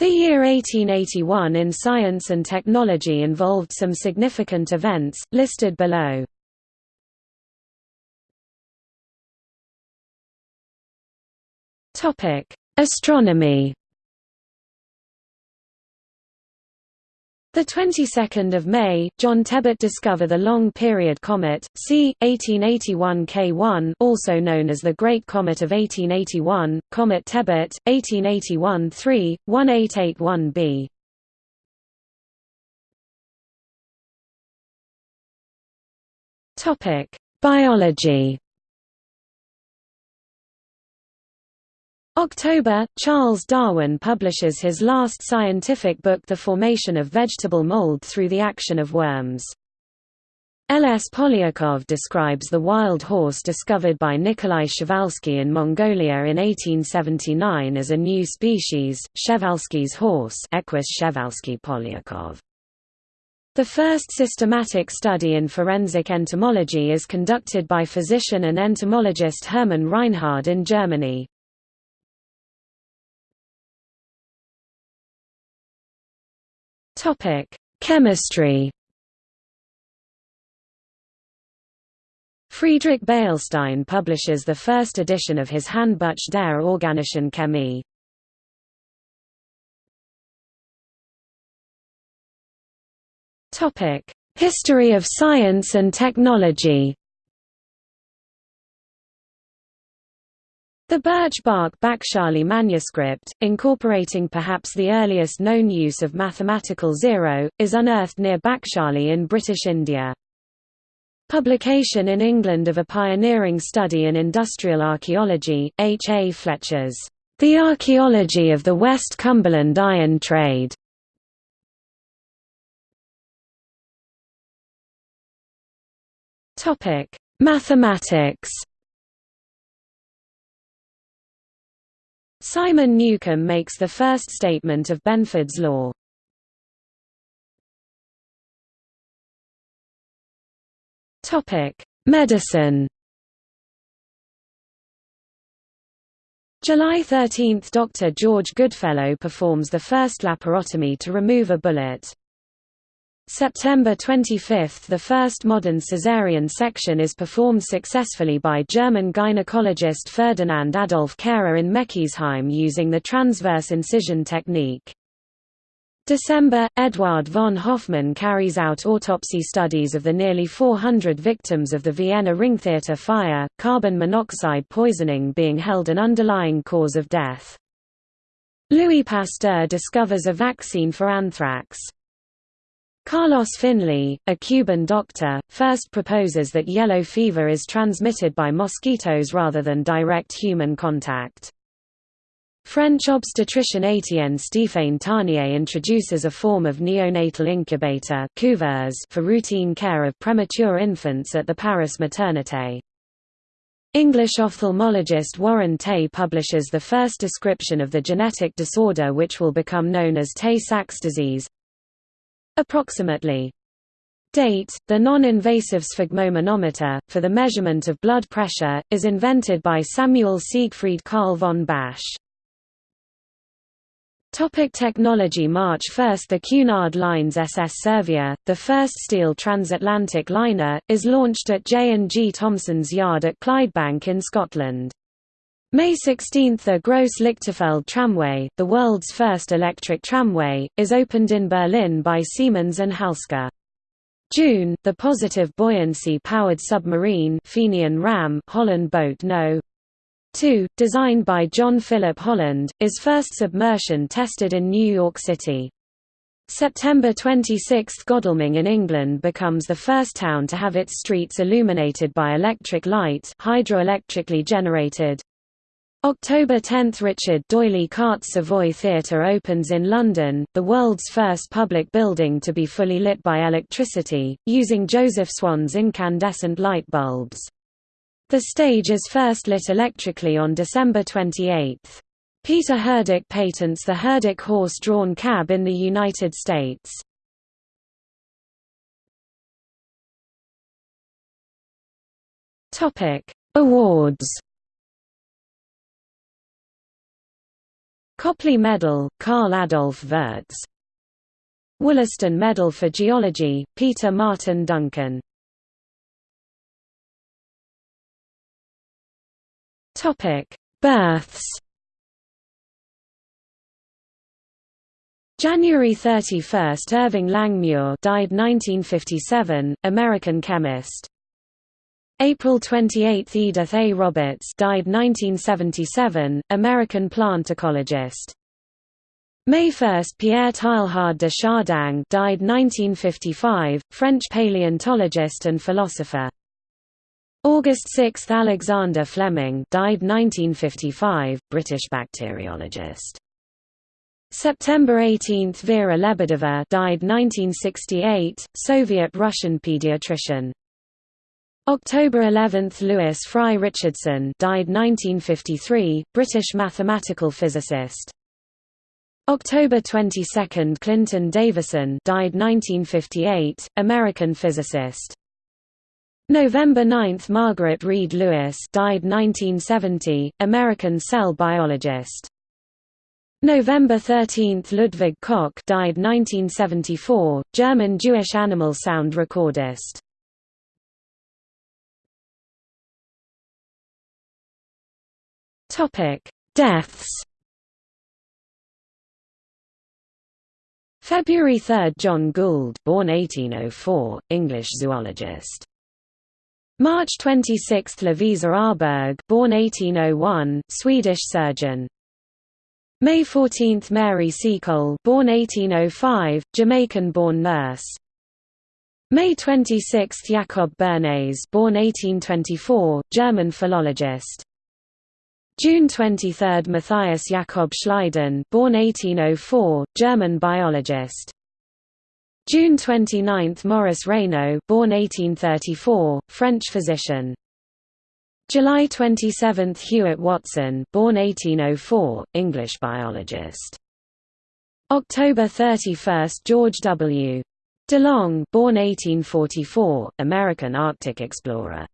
The year 1881 in science and technology involved some significant events, listed below. Astronomy The 22nd of May, John Tebbutt discover the long-period comet, c. 1881 K1 also known as the Great Comet of 1881, Comet Tebbutt, 1881-3, 1881b. Topic: Biology October, Charles Darwin publishes his last scientific book The Formation of Vegetable Mold Through the Action of Worms. L. S. Polyakov describes the wild horse discovered by Nikolai Przewalski in Mongolia in 1879 as a new species, Przewalski's horse Equus Przewalski Polyakov. The first systematic study in forensic entomology is conducted by physician and entomologist Hermann Reinhard in Germany. Topic: Chemistry. Friedrich Beilstein publishes the first edition of his Handbuch der organischen Chemie. Topic: History of science and technology. The birch bark Bakhshali manuscript, incorporating perhaps the earliest known use of mathematical zero, is unearthed near Bakhshali in British India. Publication in England of a pioneering study in industrial archaeology, H. A. Fletcher's The Archaeology of the West Cumberland Iron Trade. Mathematics Simon Newcomb makes the first statement of Benford's law. Topic: Medicine. July 13 – Dr. George Goodfellow performs the first laparotomy to remove a bullet. September 25 – The first modern caesarean section is performed successfully by German gynecologist Ferdinand Adolf Kehrer in Meckesheim using the transverse incision technique. December – Eduard von Hofmann carries out autopsy studies of the nearly 400 victims of the Vienna Ringtheater fire, carbon monoxide poisoning being held an underlying cause of death. Louis Pasteur discovers a vaccine for anthrax. Carlos Finlay, a Cuban doctor, first proposes that yellow fever is transmitted by mosquitoes rather than direct human contact. French obstetrician Étienne Stéphane Tarnier introduces a form of neonatal incubator for routine care of premature infants at the Paris Maternité. English ophthalmologist Warren Tay publishes the first description of the genetic disorder which will become known as Tay-Sachs disease. Approximately. Date, the non-invasive sphygmomanometer, for the measurement of blood pressure, is invented by Samuel Siegfried Carl von Basch. Topic technology March 1 – The Cunard Line's SS Servia, the first steel transatlantic liner, is launched at J&G Thomson's yard at Clydebank in Scotland. May 16 – The Gross Lichterfelde tramway, the world's first electric tramway, is opened in Berlin by Siemens and Halske. June – The positive buoyancy-powered submarine Fenian Ram Holland Boat No. 2, designed by John Philip Holland, is first submersion tested in New York City. September 26 – Godalming in England becomes the first town to have its streets illuminated by electric light hydroelectrically generated. October 10 – Richard D'Oyly Carte Savoy Theatre opens in London, the world's first public building to be fully lit by electricity, using Joseph Swan's incandescent light bulbs. The stage is first lit electrically on December 28. Peter Herdic patents the Herdic horse-drawn cab in the United States. Awards Copley Medal, Karl Adolf Wurtz Wollaston Medal for Geology, Peter Martin Duncan. Births. January 31, Irving Langmuir died 1957, American chemist. April 28, Edith A. Roberts died 1977, American plant ecologist. May 1, Pierre Teilhard de Chardin died 1955, French paleontologist and philosopher. August 6, Alexander Fleming died 1955, British bacteriologist. September 18 – Vera Lebedeva died 1968, Soviet-Russian pediatrician. October 11 – Lewis Fry Richardson died 1953, British mathematical physicist. October 22 – Clinton Davison died 1958, American physicist. November 9 – Margaret Reed Lewis died 1970, American cell biologist. November 13 – Ludwig Koch died 1974, German Jewish animal sound recordist. Deaths February 3 – John Gould born 1804, English zoologist. March 26 – Lovisa Åhrberg born 1801, Swedish surgeon. May 14 – Mary Seacole born 1805, Jamaican-born nurse. May 26 – Jakob Bernays born 1824, German philologist. June 23 – Matthias Jakob Schleiden born 1804, German biologist. June 29 – Maurice Raynaud born 1834, French physician. July 27 – Hewett Watson born 1804, English biologist. October 31 – George W. DeLong born 1844, American Arctic explorer.